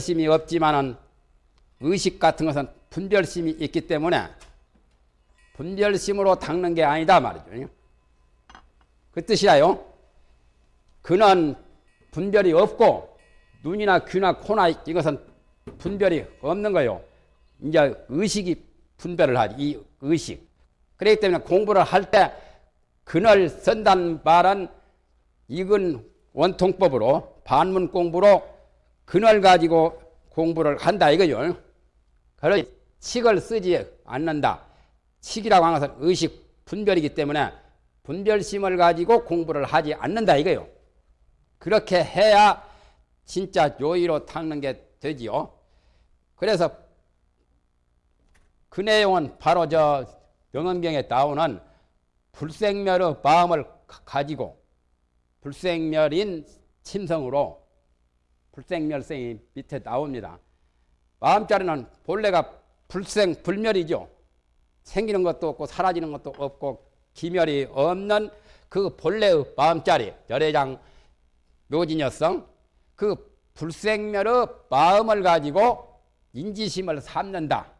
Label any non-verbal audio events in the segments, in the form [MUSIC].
분별심이 없지만은 의식 같은 것은 분별심이 있기 때문에 분별심으로 닦는 게 아니다 말이죠. 그 뜻이라요. 그는 분별이 없고 눈이나 귀나 코나 이것은 분별이 없는 거요. 이제 의식이 분별을 하지. 이 의식. 그렇기 때문에 공부를 할때 그늘 쓴다는 말은 이건 원통법으로 반문 공부로 그늘 가지고 공부를 한다 이거요. 그러 칙을 쓰지 않는다. 칙이라고 하는 것은 의식 분별이기 때문에 분별심을 가지고 공부를 하지 않는다 이거요. 그렇게 해야 진짜 요의로 닦는 게 되지요. 그래서 그 내용은 바로 저 명언경에 나오는 불생멸의 마음을 가지고 불생멸인 침성으로 불생멸생이 밑에 나옵니다. 마음자리는 본래가 불생 불멸이죠. 생기는 것도 없고 사라지는 것도 없고 기멸이 없는 그 본래의 마음자리 열애장 묘진여성 그 불생멸의 마음을 가지고 인지심을 삼는다.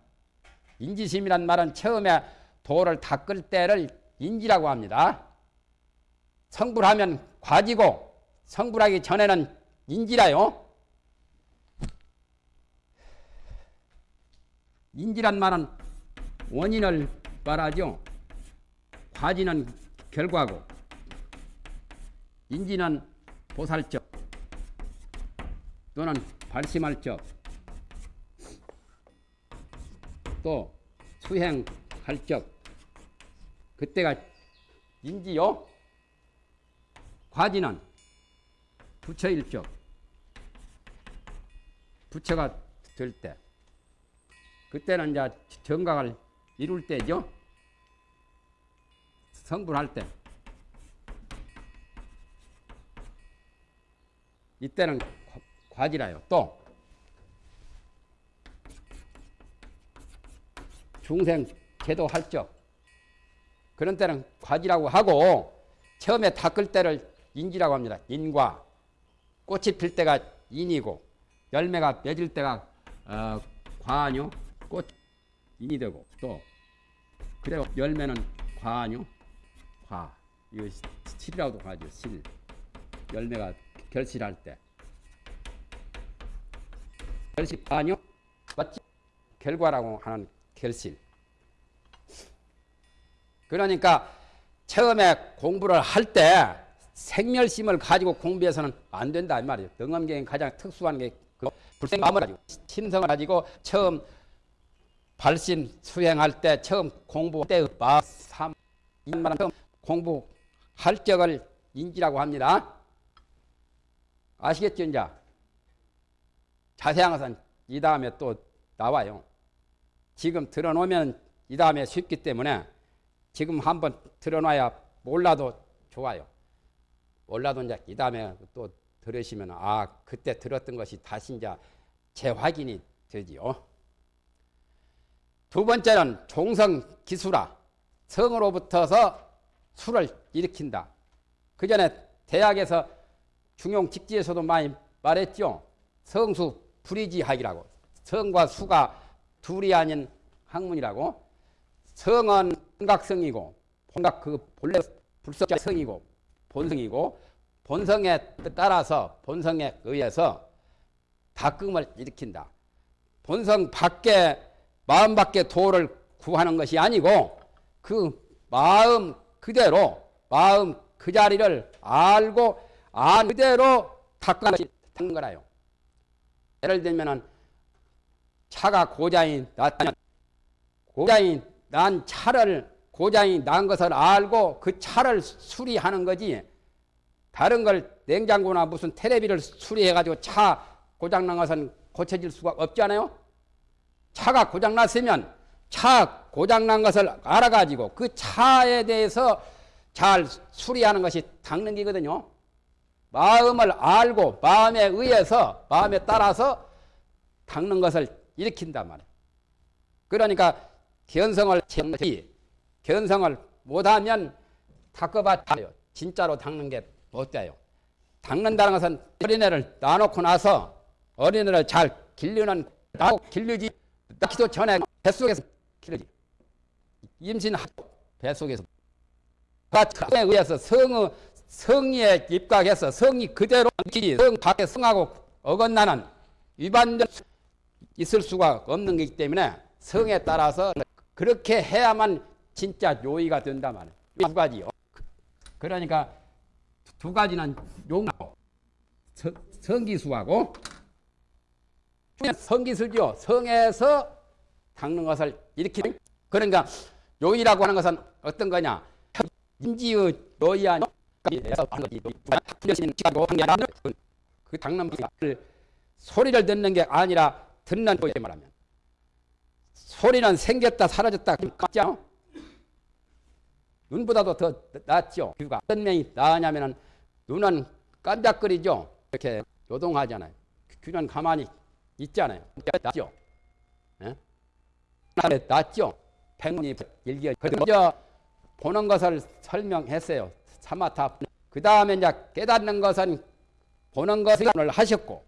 인지심이란 말은 처음에 도를 닦을 때를 인지라고 합니다. 성불하면 과지고 성불하기 전에는 인지라요. 인지란 말은 원인을 말하죠. 과지는 결과고 인지는 보살적 또는 발심할적 또 수행할적 그때가 인지요. 과지는 부처일적 부처가 될 때 그때는 이제 정각을 이룰 때죠. 성불할 때. 이때는 과지라요. 또 중생 제도 할 적 그런 때는 과지라고 하고 처음에 닦을 때를 인지라고 합니다. 인과 꽃이 필 때가 인이고 열매가 맺을 때가 어, 과안요. 꽃 인이 되고 또 그대로 열매는 과안요. 과 이거 실이라고도 하죠. 실 열매가 결실할 때 결실 과안요. 맞지? 결과라고 하는 결실. 그러니까 처음에 공부를 할 때 생멸심을 가지고 공부해서는 안 된다 이 말이에요. 등엄경이 가장 특수한 게 그 불생 마음을 가지고 심성을 가지고 처음 발심 수행할 때 처음 공부 때 마삼 이말 처음 공부 할 적을 인지라고 합니다. 아시겠죠 이제? 자세한 것은 이 다음에 또 나와요. 지금 들어놓으면 이 다음에 쉽기 때문에 지금 한번 들어놔야 몰라도 좋아요. 몰라도 이제 이 다음에 또 들으시면 아 그때 들었던 것이 다시 이제 재확인이 되지요. 두 번째는 종성 기수라 성으로부터서 수를 일으킨다. 그 전에 대학에서 중용 직지에서도 많이 말했죠. 성수 불이지학이라고 성과 수가 둘이 아닌 학문이라고 성은 본각성이고 본각 그 본래 불성자 성이고 본성이고 본성에 따라서 본성에 의해서 닦음을 일으킨다. 본성 밖에 마음 밖에 도를 구하는 것이 아니고 그 마음 그대로 마음 그 자리를 알고 안 그대로 닦는 것이 닦는 거라요. 예를 들면은 차가 고장이 났다면 고장이 난 차를 고장이 난 것을 알고 그 차를 수리하는 거지 다른 걸 냉장고나 무슨 테레비를 수리해가지고 차 고장난 것은 고쳐질 수가 없잖아요. 차가 고장났으면 차 고장난 것을 알아가지고 그 차에 대해서 잘 수리하는 것이 닦는 기거든요. 마음을 알고 마음에 의해서 마음에 따라서 닦는 것을 일으킨단 말이에요. 그러니까 견성을 견성을 못하면 닦아봐요. 진짜로 닦는 게 못 돼요. 닦는다는 것은 어린애를 놔놓고 나서 어린애를 잘 길르는 나고 길르지 낳기도 전에 뱃속에서 길르지 임신하고 뱃속에서 그에 의해서 성의 성의에 입각해서 성이 그대로 지성 밖에 성하고 어긋나는 위반될 수 있을 수가 없는 거기 때문에 성에 따라서 그렇게 해야만 진짜 요의가 된다 말이에요. 두 가지요. 그러니까 두 가지는 용하고 성- 성기수하고 성기수죠. 성에서 닦는 것을 일으키는 그러니까 요의라고 하는 것은 어떤 거냐? 인지의 요의 아니요. 그 닦는 것을 소리를 듣는 게 아니라 듣는 거에 말하면 소리는 생겼다 사라졌다 같죠? 눈보다도 더 낫죠. 귀가 어떤 면이 나으냐면은 눈은 깜짝거리죠. 이렇게 요동하잖아요. 귀는 가만히 있잖아요. 낫죠. 예? 낫죠. 백문이 일기 먼저 보는 것을 설명했어요. 사마타. 그 다음에 이제 깨닫는 것은 보는 것을 하셨고,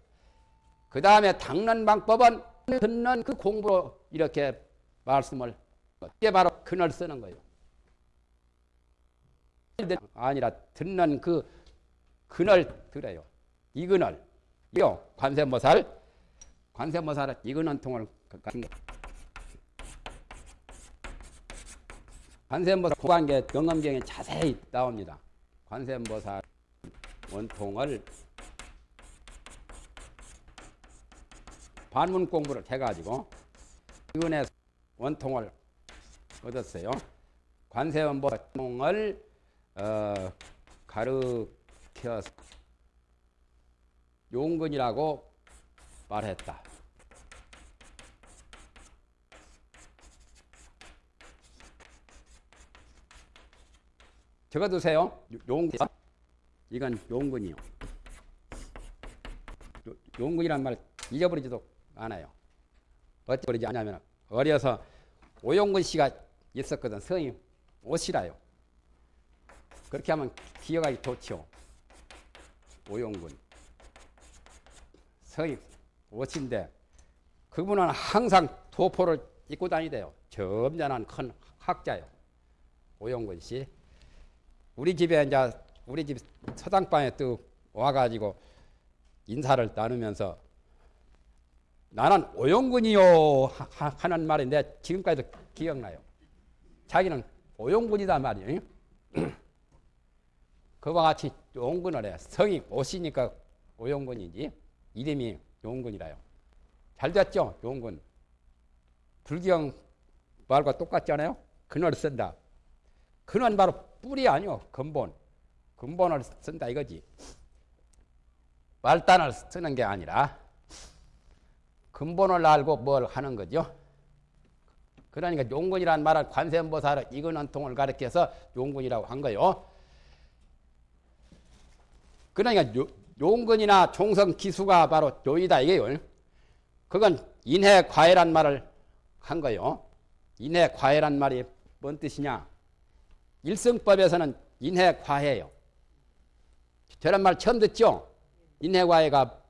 그 다음에 닦는 방법은 듣는 그 공부로 이렇게 말씀을 이게 바로 근을 쓰는 거예요. 아니라 듣는 그 근을 들어요. 이 근을 이요 관세모살 관세모살은 이근원 통을 같은 게 관세음보살 공관계 경험경에 자세히 나옵니다. 관세음보살 원통을 반문 공부를 해가지고 이근의 원통을 얻었어요. 관세음보살 원통을 어, 가르쳐서 용근이라고 말했다. 적어두세요. 용근. 이건 용근이요. 요- 용근이란 말 잊어버리지도 않아요. 어찌 버리지 않냐면 어려서 오용근 씨가 있었거든. 성이 오시라요. 그렇게 하면 기억하기 좋죠. 오용근. 성이 오신데 그분은 항상 도포를 입고 다니대요. 점잖은 큰 학자요. 오용근 씨. 우리 집에 이제 우리 집 서당방에 또 와가지고 인사를 나누면서 나는 오용근이요 하- 하는 말인데 지금까지도 기억나요. 자기는 오용근이다 말이에요. [CLEARS THROAT] 그와 같이 용근을 해. 성이 오시니까 오용근이지. 이름이 용근이라요. 잘 됐죠? 용근. 불경 말과 똑같잖아요. 근을 쓴다. 근은 바로 뿌리 아니요. 근본. 근본을 쓴다 이거지. 말단을 쓰는 게 아니라 근본을 알고 뭘 하는 거죠. 그러니까 용군이란 말은 관세음보살을 이근원 통을 가리켜서 용군이라고 한 거요. 그러니까 요, 용근이나 종성 기수가 바로 요이다 이게요. 그건 인해 과해란 말을 한 거요. 인해 과해란 말이 뭔 뜻이냐? 일성법에서는 인해 과해요. 저런 말 처음 듣죠? 인해 과해가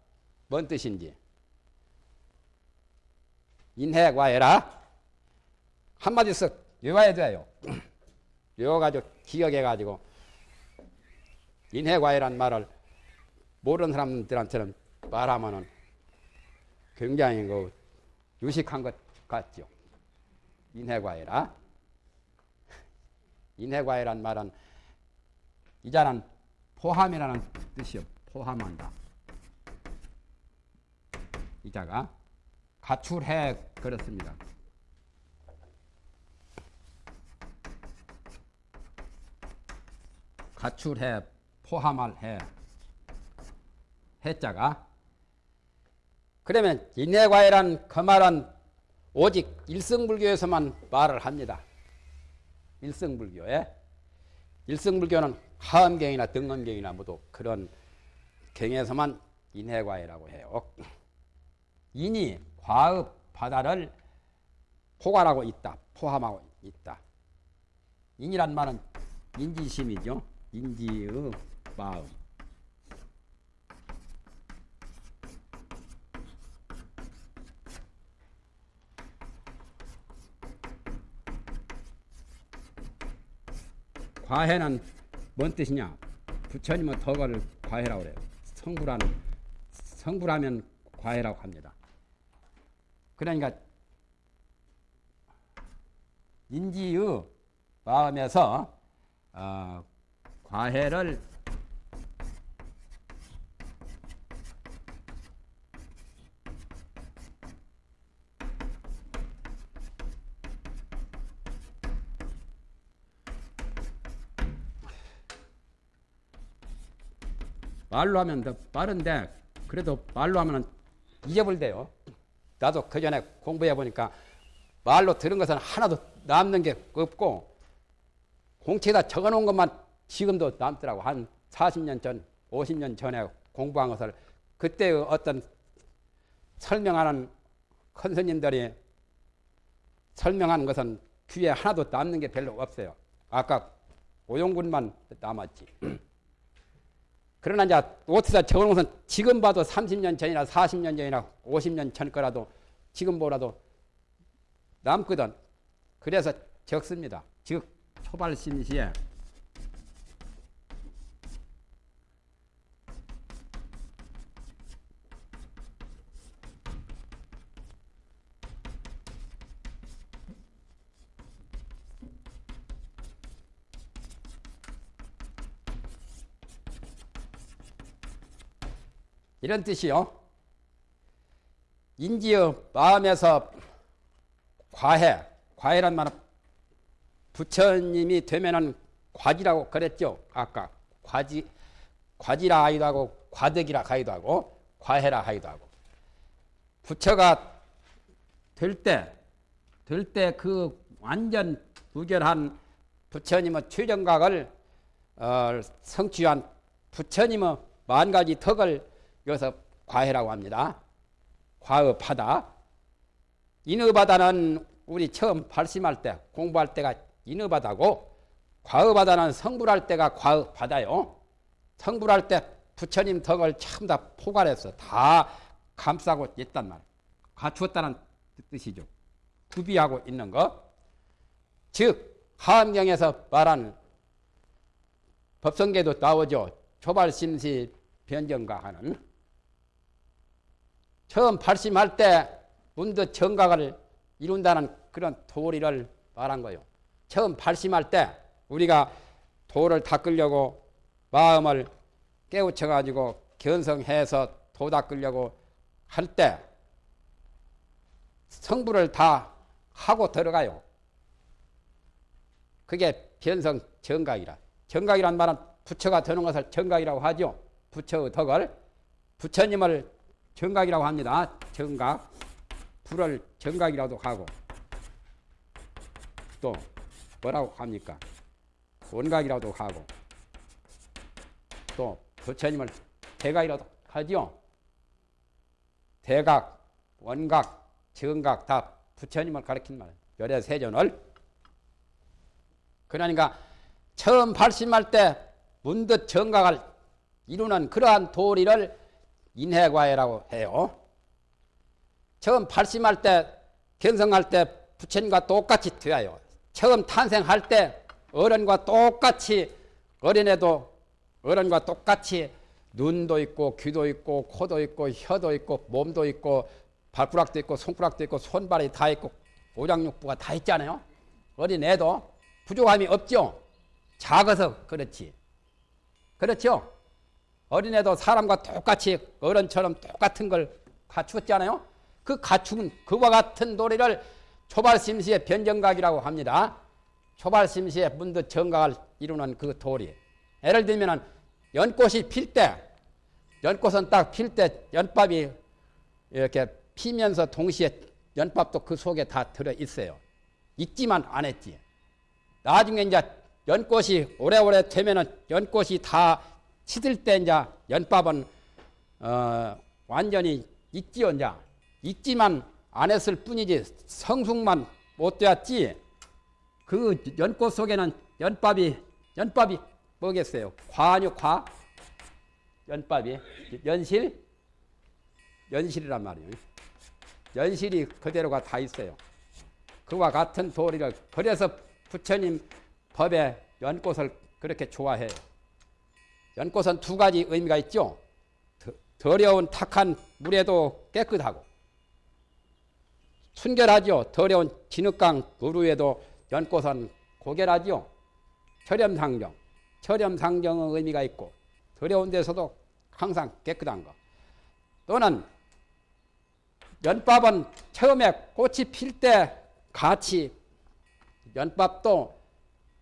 뭔 뜻인지. 인해 과해라. 한마디 씩 외워야 돼요. [CLEARS THROAT] 외워가지고 기억해가지고 인해과외란 말을 모르는 사람들한테는 말하면은 굉장히 그 유식한 것 같죠. 인해과외라. 인해과외란 말은 이자는 포함이라는 뜻이요. 포함한다. 이자가 가출해 그렇습니다. 가출해 포함할 해 해자가 그러면 인해과외란 그 말은 오직 일성불교에서만 말을 합니다. 일성불교에 일성불교는 하엄경이나 등엄경이나 모두 그런 경에서만 인해과외라고 해요. 인이 과업 바다를 포괄하고 있다. 포함하고 있다. 인이란 말은 인지심이죠. 인지의 마음. 과해는 뭔 뜻이냐? 부처님은 덕을 과해라고 그래요. 성불하는 성불하면 과해라고 합니다. 그러니까 인지의 마음에서 어, 과해를 말로 하면 더 빠른데 그래도 말로 하면 잊어버려요. 나도 그 전에 공부해 보니까 말로 들은 것은 하나도 남는 게 없고 공책에다 적어 놓은 것만 지금도 남더라고. 한 40년 전, 50년 전에 공부한 것을 그때 어떤 설명하는 큰 스님들이 설명한 것은 귀에 하나도 남는 게 별로 없어요. 아까 오용군만 남았지. 그러나 이제 어디다 적어놓은 것은 지금 봐도 30년 전이나 40년 전이나 50년 전 거라도 지금 보라도 남거든. 그래서 적습니다. 즉 초발심시에 이런 뜻이요. 인지의 마음에서 과해, 과해란 말은 부처님이 되면은 과지라고 그랬죠. 아까 과지, 과지라 하기도 하고 과덕이라 하기도 하고 과해라 하기도 하고 부처가 될 때, 될 때 그 완전 무결한 부처님의 최정각을 어, 성취한 부처님의 만 가지 덕을 여기서 과해라고 합니다. 과업하다. 인업하다는 우리 처음 발심할 때 공부할 때가 인업하다고 과업하다는 성불할 때가 과업하다요. 성불할 때 부처님 덕을 참 다 포괄해서 다 감싸고 있단 말. 갖추었다는 뜻이죠. 구비하고 있는 것. 즉 하암경에서 말하는 법성계도 나오죠. 초발심시 변정가 하는 처음 발심할 때 문득 정각을 이룬다는 그런 도리를 말한 거예요. 처음 발심할 때 우리가 도를 닦으려고 마음을 깨우쳐 가지고 견성해서 도 닦으려고 할 때 성부를 다 하고 들어가요. 그게 변성 정각이라. 정각이란 말은 부처가 되는 것을 정각이라고 하죠. 부처의 덕을 부처님을 정각이라고 합니다. 정각. 불을 정각이라도 하고 또 뭐라고 합니까? 원각이라도 하고 또 부처님을 대각이라도 하죠. 대각, 원각, 정각 다 부처님을 가리킨 말. 열애 세존을 그러니까 처음 발심할 때 문득 정각을 이루는 그러한 도리를 인해과외라고 해요. 처음 발심할 때, 견성할 때 부처님과 똑같이 되어요. 처음 탄생할 때 어른과 똑같이 어린애도 어른과 똑같이 눈도 있고 귀도 있고 코도 있고 혀도 있고 몸도 있고 발가락도 있고 손가락도 있고 손발이 다 있고 오장육부가 다 있잖아요. 어린애도 부족함이 없죠. 작아서 그렇지. 그렇죠. 어린애도 사람과 똑같이 어른처럼 똑같은 걸 갖추었잖아요. 그 갖춘 그와 같은 도리를 초발심시의 변정각이라고 합니다. 초발심시의 문득 정각을 이루는 그 도리. 예를 들면 연꽃이 필 때, 연꽃은 딱 필 때 연밥이 이렇게 피면서 동시에 연밥도 그 속에 다 들어 있어요. 있지만 안 했지. 나중에 이제 연꽃이 오래오래 되면은 연꽃이 다 시들 때 이제 연밥은 어 완전히 있지요 이제. 있지만 안 했을 뿐이지 성숙만 못 되었지. 그 연꽃 속에는 연밥이 연밥이 뭐겠어요? 과뇨 과? 연밥이? 연실? 연실이란 말이에요. 연실이 그대로가 다 있어요. 그와 같은 도리를 그래서 부처님 법에 연꽃을 그렇게 좋아해요. 연꽃은 두 가지 의미가 있죠. 더- 더러운 탁한 물에도 깨끗하고 순결하죠. 더러운 진흙강 우루에도 연꽃은 고결하죠. 철염상정, 철염상정의 의미가 있고 더러운 데서도 항상 깨끗한 거. 또는 연밥은 처음에 꽃이 필 때 같이 연밥도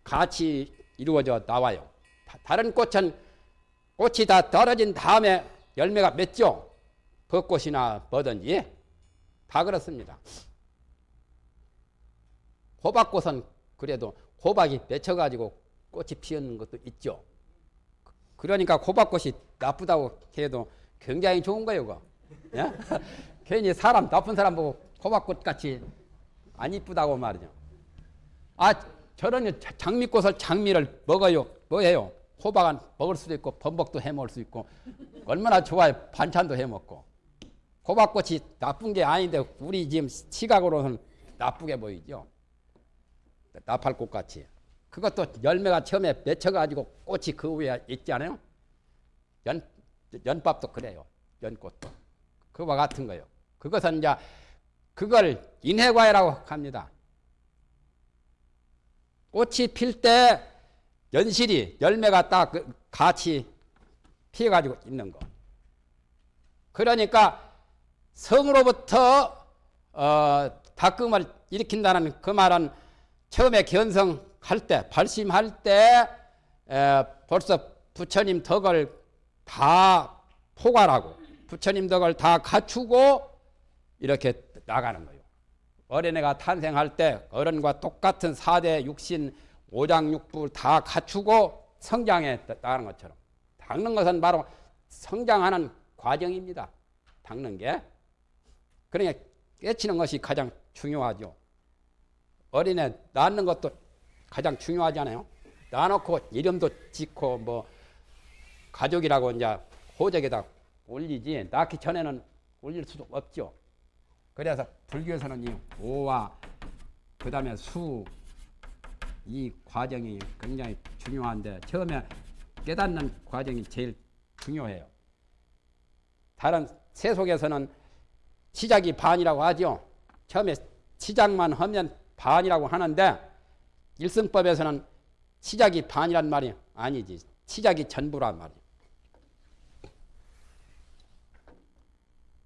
같이 이루어져 나와요. 다- 다른 꽃은 꽃이 다 떨어진 다음에 열매가 맺죠. 벚꽃이나 뭐든지 다 그렇습니다. 호박꽃은 그래도 호박이 맺혀가지고 꽃이 피우는 것도 있죠. 그러니까 호박꽃이 나쁘다고 해도 굉장히 좋은 거예요, 그거. 예? [LAUGHS] 괜히 사람, 나쁜 사람 보고 호박꽃 같이 안 이쁘다고 말이죠. 아, 저런 자- 장미꽃을 장미를 먹어요. 뭐해요? 호박은 먹을 수도 있고, 범벅도 해 먹을 수 있고, 얼마나 좋아요. 반찬도 해 먹고. 호박꽃이 나쁜 게 아닌데, 우리 지금 시각으로는 나쁘게 보이죠. 나팔꽃 같이. 그것도 열매가 처음에 맺혀가지고 꽃이 그 위에 있지 않아요? 연, 연밥도 그래요. 연꽃도. 그와 같은 거예요. 그것은 이제 그걸 인해과이라고 합니다. 꽃이 필 때 연실이 열매가 딱그 같이 피어가지고 있는 거. 그러니까 성으로부터 어, 닦음을 일으킨다는 그 말은 처음에 견성할 때, 발심할 때 에, 벌써 부처님 덕을 다 포괄하고 부처님 덕을 다 갖추고 이렇게 나가는 거예요. 어린애가 탄생할 때 어른과 똑같은 사대 육신 오장육부 다 갖추고 성장해 나가는 것처럼 닦는 것은 바로 성장하는 과정입니다. 닦는 게 그러니까 깨치는 것이 가장 중요하죠. 어린애 낳는 것도 가장 중요하잖아요. 낳아놓고 이름도 짓고 뭐 가족이라고 이제 호적에다 올리지 낳기 전에는 올릴 수도 없죠. 그래서 불교에서는 이 오와 그 다음에 수, 이 과정이 굉장히 중요한데 처음에 깨닫는 과정이 제일 중요해요. 다른 세속에서는 시작이 반이라고 하죠. 처음에 시작만 하면 반이라고 하는데 일승법에서는 시작이 반이란 말이 아니지. 시작이 전부란 말이에요.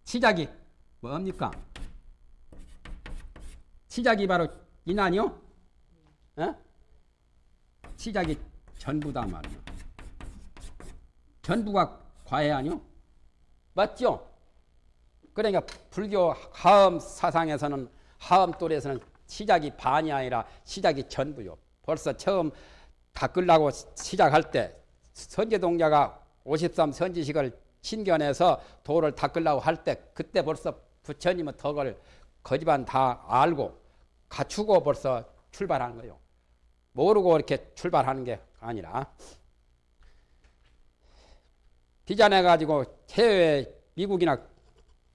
시작이 뭡니까? 시작이 바로 인안이요? 어? 시작이 전부다 말이요. 전부가 과해 아니요? 맞죠? 그러니까 불교 하음 사상에서는 하음 또래에서는 시작이 반이 아니라 시작이 전부요. 벌써 처음 닦으려고 시작할 때 선제동자가 53 선지식을 신견해서 도를 닦으려고 할 때 그때 벌써 부처님의 덕을 거지반 다 알고 갖추고 벌써 출발하는 거예요. 모르고 이렇게 출발하는 게 아니라 비자내 가지고 해외 미국이나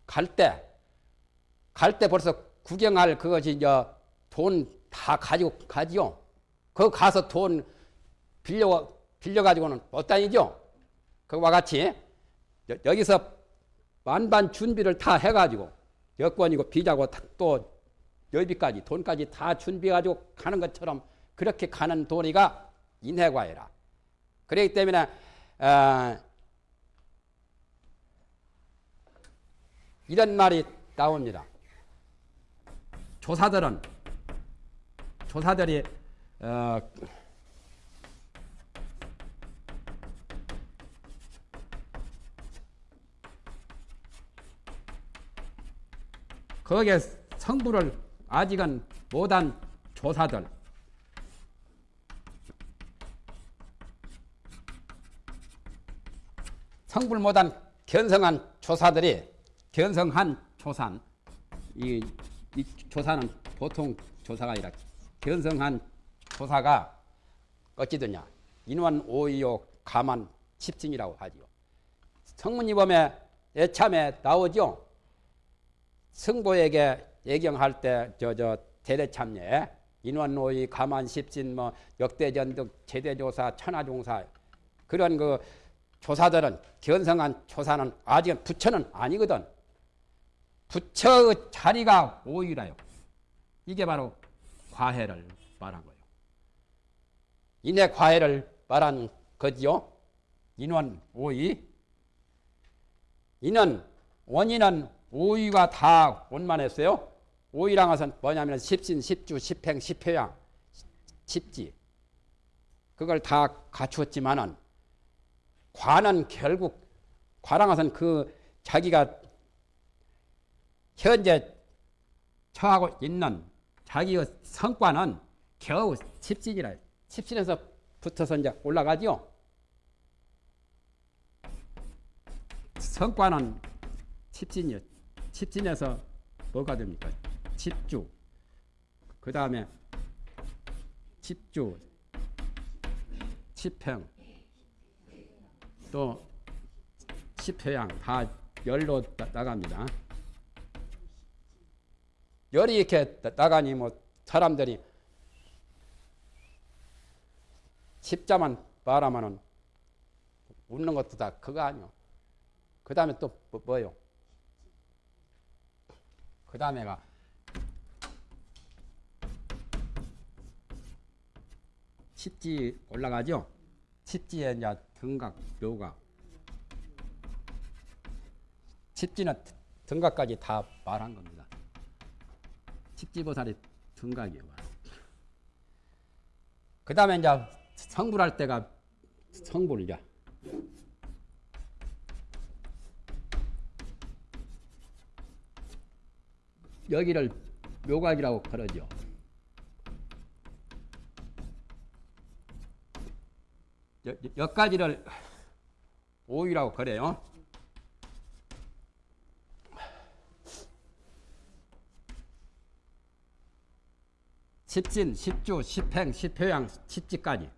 갈 때 갈 때 벌써 구경할 그것이 이제 돈 다 가지고 가지요. 그 가서 돈 빌려 빌려 가지고는 못 다니죠. 그와 같이 여, 기서 만반 준비를 다 해가지고 여권이고 비자고 또 여비까지 돈까지 다 준비해 가지고 가는 것처럼 그렇게 가는 도리가 인해과이라. 그렇기 때문에 어, 이런 말이 나옵니다. 조사들은 조사들이 어, 거기에 성부를 아직은 못한 조사들 성불 못한 견성한 조사들이 견성한 조산 이, 이 조사는 보통 조사가 아니라 견성한 조사가 어찌되냐? 인원 오이요 가만 십증이라고 하지요. 성문이범에 애참에 나오죠 성보에게 예경할 때 저 저 대대참례 인원노위, 가만, 십진, 뭐 역대전득, 제대조사, 천하종사 그런 그 조사들은 견성한 조사는 아직은 부처는 아니거든. 부처의 자리가 오유라요. 이게 바로 과해를 말한 거예요. 인해 과해를 말한 거지요. 인원 오이. 이는 원인은 오이가 다 원만했어요. 오이란 것은 뭐냐면 십신, 십주, 십행, 십회양, 십지. 그걸 다 갖추었지만은 과는 결국 것은 그 자기가 현재 처하고 있는 자기의 성과는 겨우 십진이라 십진에서 붙어서 이제 올라가지요. 성과는 십진이요. 십진에서 뭐가 됩니까? 집주. 그 다음에 집주, 집행, 또 십회양 다 열로 나, 나갑니다. 열이 이렇게 나- 나가니 뭐 사람들이 십자만 말하면은 웃는 것도 다 그거 아니요. 그 다음에 또 뭐, 뭐요? 그 다음에가 십지 올라가죠. 십지에 이제 등각, 묘각. 십지는 등각까지 다 말한 겁니다. 십지보살이 등각이에요. 그 다음에 이제 성불할 때가 성불이죠. 여기를 묘각이라고 그러죠. 여, 여기까지를 오유라고 그래요. 십진, 십주, 십행, 십효양, 십지까지.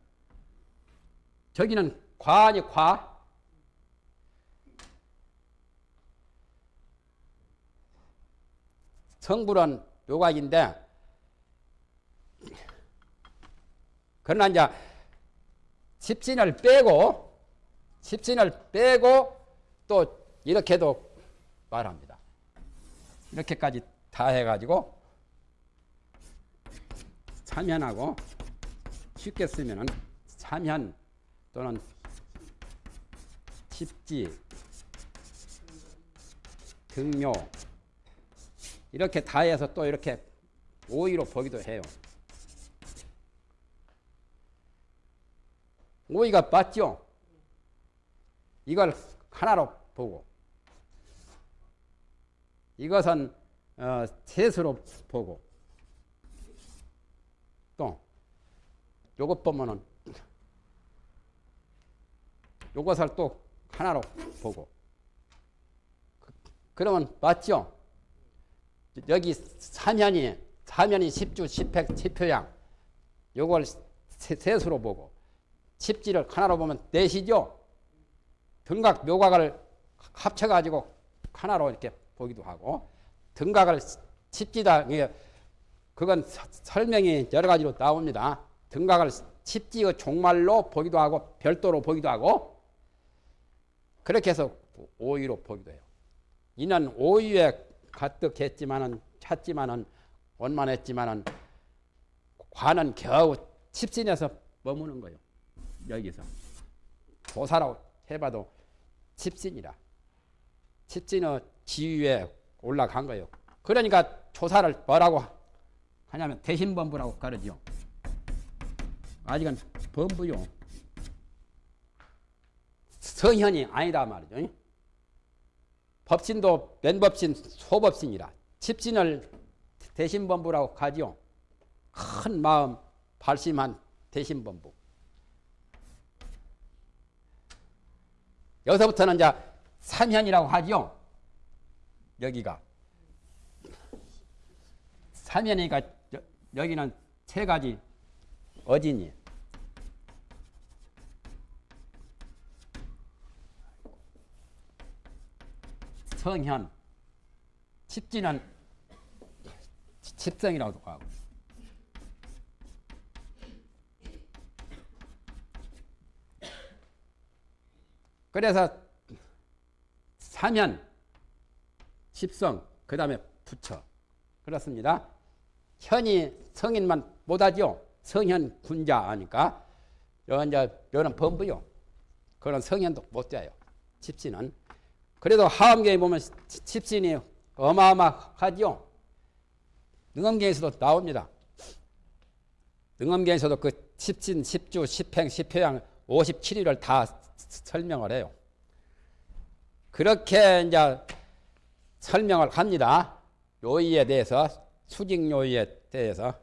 저기는 과니 과. 성불은 요각인데, 그러나 이제 십진을 빼고, 십진을 빼고 또 이렇게도 말합니다. 이렇게까지 다 해가지고, 참현하고 쉽게 쓰면은 참현 또는 십지, 등묘 이렇게 다 해서 또 이렇게 오이로 보기도 해요. 오이가 맞죠? 이걸 하나로 보고. 이것은 어, 셋으로 보고. 또 요것 보면은 요것을 또 하나로 보고. 그- 그러면 맞죠? 여기 사면이 사면이 십주 십팩 십표양. 요걸 세- 셋으로 보고 십지를 하나로 보면 넷이죠. 등각 묘각을 합쳐 가지고 하나로 이렇게 보기도 하고 등각을 십지다 그건 서- 설명이 여러 가지로 나옵니다. 등각을 십지의 종말로 보기도 하고 별도로 보기도 하고 그렇게 해서 오유로 보기도 해요. 이는 오유에 가득했지만은 찼지만은 원만했지만은 관은 겨우 십신에서 머무는 거예요. 여기서 조사라고 해봐도 십신이라 십신의 지위에 올라간 거예요. 그러니까 조사를 뭐라고 하냐면 대신범부라고 가르죠. 아직은 범부요. 성현이 아니다 말이죠. 법신도 맨법신, 소법신이라 집신을 대신범부라고 가지요. 큰 마음 발심한 대신범부. 여기서부터는 이제 삼현이라고 하지요. 여기가. 삼현이가 여- 여기는 세 가지 어진이. 성현, 십지는 십성이라고도 하고, 그래서 사면, 십성, 그 다음에 부처. 그렇습니다. 현이 성인만 못하죠. 성현 군자 하니까. 이런 범부요. 그런 성현도 못 돼요. 집신은. 그래도 하엄경에 보면 집신이 어마어마하죠. 능엄경에서도 나옵니다. 능엄경에서도 그 십신, 십주, 십행, 십효양 57일을 다 설명을 해요. 그렇게 이제 설명을 합니다. 요의에 대해서 수직 요의에 대해서